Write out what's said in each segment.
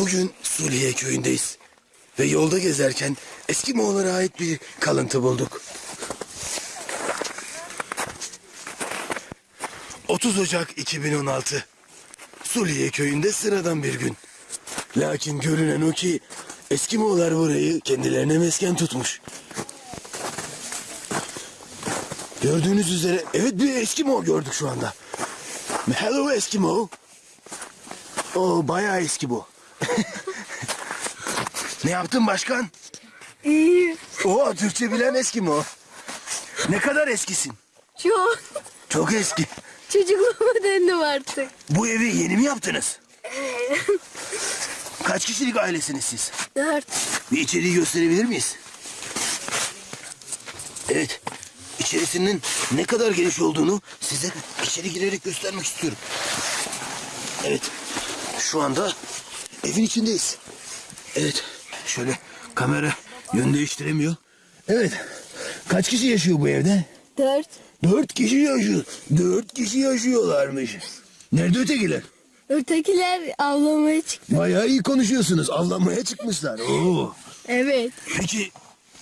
Bugün Suliye köyündeyiz. Ve yolda gezerken Eskimoğullara ait bir kalıntı bulduk. 30 Ocak 2016. Suliye köyünde sıradan bir gün. Lakin görünen o ki Eskimoğullar burayı kendilerine mesken tutmuş. Gördüğünüz üzere evet bir Eskimo gördük şu anda. Hello Eskimo. O bayağı eski bu. ne yaptın başkan? İyi. O Türkçe bilen Eskimo. Ne kadar eskisin? Çok. Çok eski. Çocukluğuma döndüm artık. Bu evi yeni mi yaptınız? Kaç kişilik ailesiniz siz? Dört. Bir içeriği gösterebilir miyiz? Evet. İçerisinin ne kadar geniş olduğunu size içeri girerek göstermek istiyorum. Evet. Şu anda evin içindeyiz. Evet. Şöyle kamera yön değiştiremiyor. Evet. Kaç kişi yaşıyor bu evde? Dört. Dört kişi yaşıyor. Dört kişi yaşıyorlarmış. Nerede ötekiler? Ötekiler avlamaya çıktı. Bayağı iyi konuşuyorsunuz. Avlanmaya çıkmışlar. Oo. Evet. Peki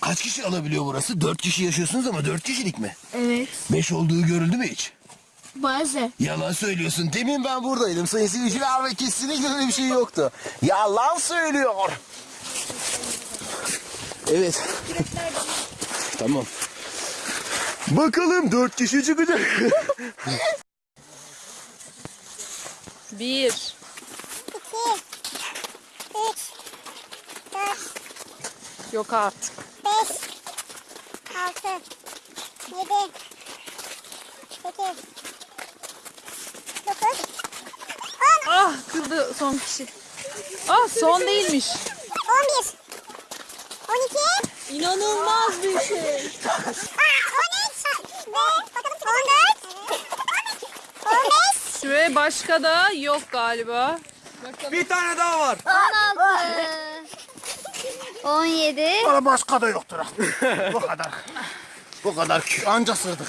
kaç kişi alabiliyor burası? Dört kişi yaşıyorsunuz ama dört kişilik mi? Evet. Beş olduğu görüldü mü hiç? Bazen. Yalan söylüyorsun. Demin ben buradaydım sayın seyirciler ve kesinlikle öyle bir şey yoktu. Yalan söylüyor. Evet. tamam. Bakalım dört kişi çıkacak. Bir. İki, üç, dört, Yok artık. beş, altı, yedi, sekiz, Ah kırdı son kişi. Ah son değilmiş. on bir, on iki, İnanılmaz bir şey. ve başka da yok galiba. Bir tane daha var. 16, 17, Başka da yoktur. Bu kadar. Bu kadar. Anca sırdık.